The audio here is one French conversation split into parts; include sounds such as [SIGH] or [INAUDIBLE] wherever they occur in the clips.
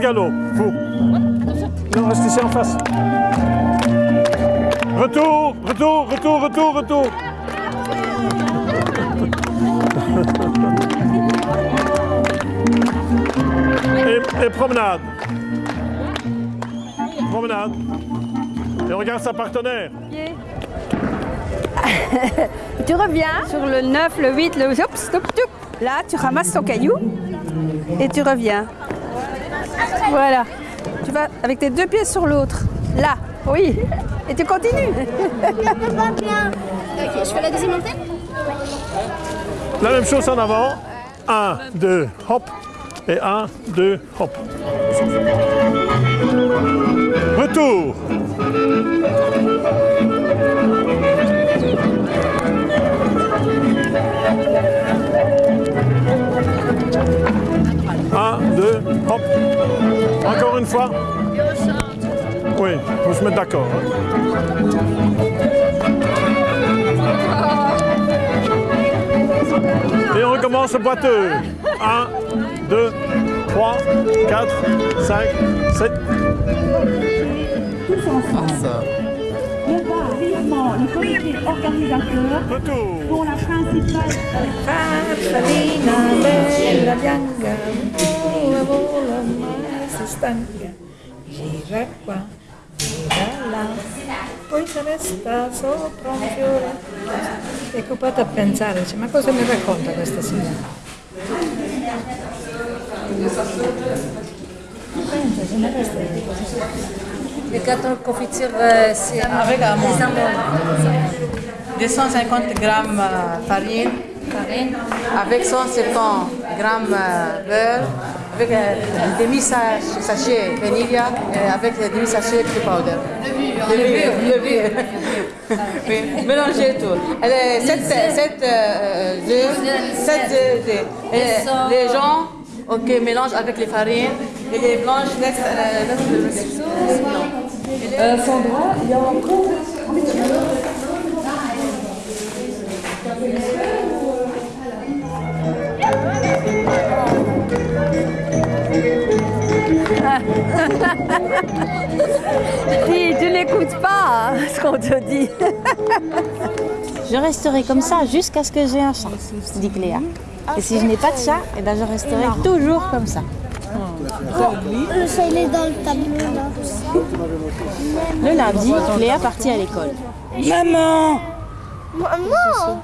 galop, vous. Non, restez ici en face. Retour, retour, retour, retour, retour. Et, promenade. Promenade. Et regarde sa partenaire. [LAUGHS] Tu reviens sur le 9, le 8, le hop, stop, stop. Là, tu ramasses ton caillou et tu reviens. Voilà. Tu vas avec tes deux pieds sur l'autre. Là, oui. Et tu continues. [LAUGHS] Pas bien. Ok, je fais la deuxième montée La même chose en avant. 1, 2, hop. Et 1, 2, hop. Retour. Un, deux, hop. Fois. Oui, faut se mettre d'accord. hein. Et on recommence le boiteux. 1, 2, 3, 4, 5, 7. tous ensemble. Leva vivement le comité organisateur Retour. dont la principale Farfallina bella bianca, stanca, gira qua, gira là, poi se resta sopra un fiore. È occupata a pensare, dice, ma cosa mi racconta questa signora? Pensa, se ne resta di così. Le gâteau confiture, euh, c'est Avec amande. les amandes. 250 grammes euh, farine, Farine. Avec 150 grammes euh, beurre, avec euh, un demi-sachet vanilla et avec un demi-sachet de powder. Levure. Levure. Oui, mélangez tout. Elle est 7 œufs, 7 œufs. Et Les gens, ok, mélangent avec les farines et les blanches laissent euh, le. Euh, Sandra, il y a encore Si tu n'écoutes pas hein, ce qu'on te dit. Je resterai comme ça jusqu'à ce que j'ai un chat, dit Cléa. Et si je n'ai pas de chat, eh ben je resterai toujours comme ça. Le chat, il est dans le tableau là. Le lundi, Cléa partit à l'école. Maman Maman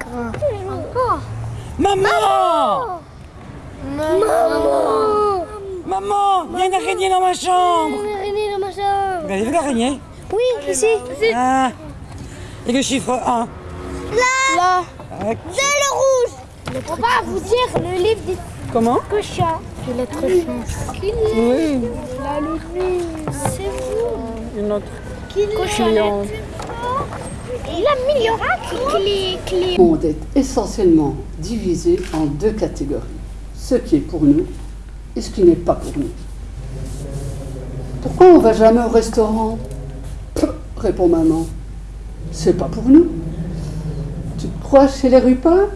Maman Maman Maman a une araignée dans ma chambre Une araignée dans ma chambre Vous avez vu l'araignée Oui, ici Ah Et le chiffre 1 Là Là C'est le rouge On va vous dire le livre des Comment? cochons. Les lettres chance. Oui, Là, le C'est vous une autre. Cochonnette. Il a mis l'oracle. Clé, clé. Le monde est essentiellement divisé en deux catégories. Ce qui est pour nous et ce qui n'est pas pour nous. Pourquoi on va jamais au restaurant répond maman. C'est pas pour nous. Tu te crois chez les Rupins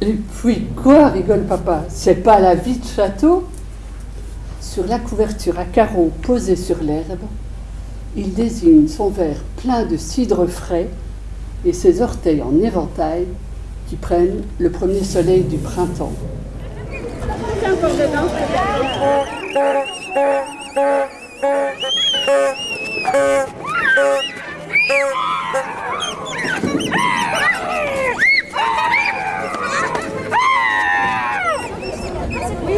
Et puis quoi, rigole papa? C'est pas la vie de château? Sur la couverture à carreaux posée sur l'herbe, il désigne son verre plein de cidre frais et ses orteils en éventail qui prennent le premier soleil du printemps. Oui,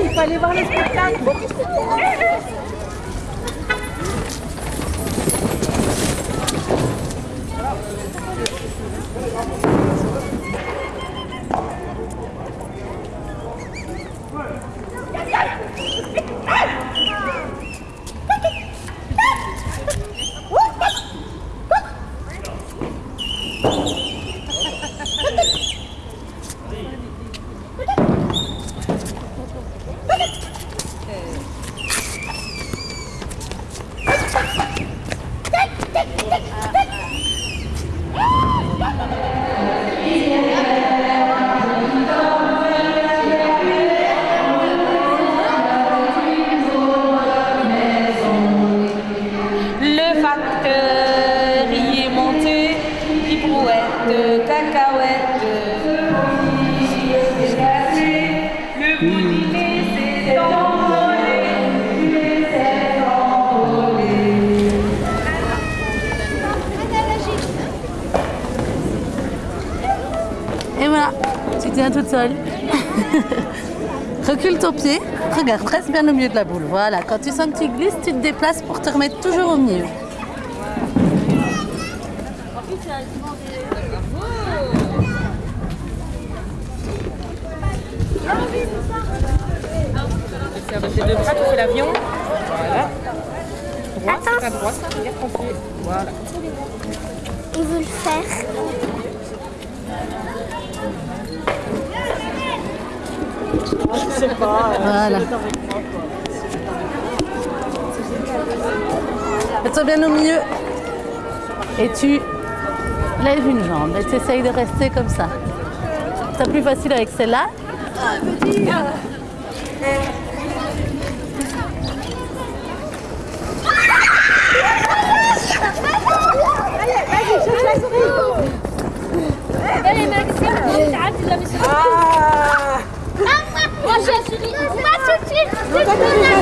il fallait voir le spectacle. Toute seule. [LAUGHS] Recule ton pied. Regarde, reste bien au milieu de la boule. Voilà, quand tu sens que tu glisses, tu te déplaces pour te remettre toujours au milieu. Avec les deux bras, tu fais l'avion. Voilà. C'est. Il veut le faire. Je sais pas. Voilà. Mets-toi bien au milieu. Et tu lèves une jambe et tu essayes de rester comme ça. C'est plus facile avec celle-là. Allez, vas-y, Allez, Não tá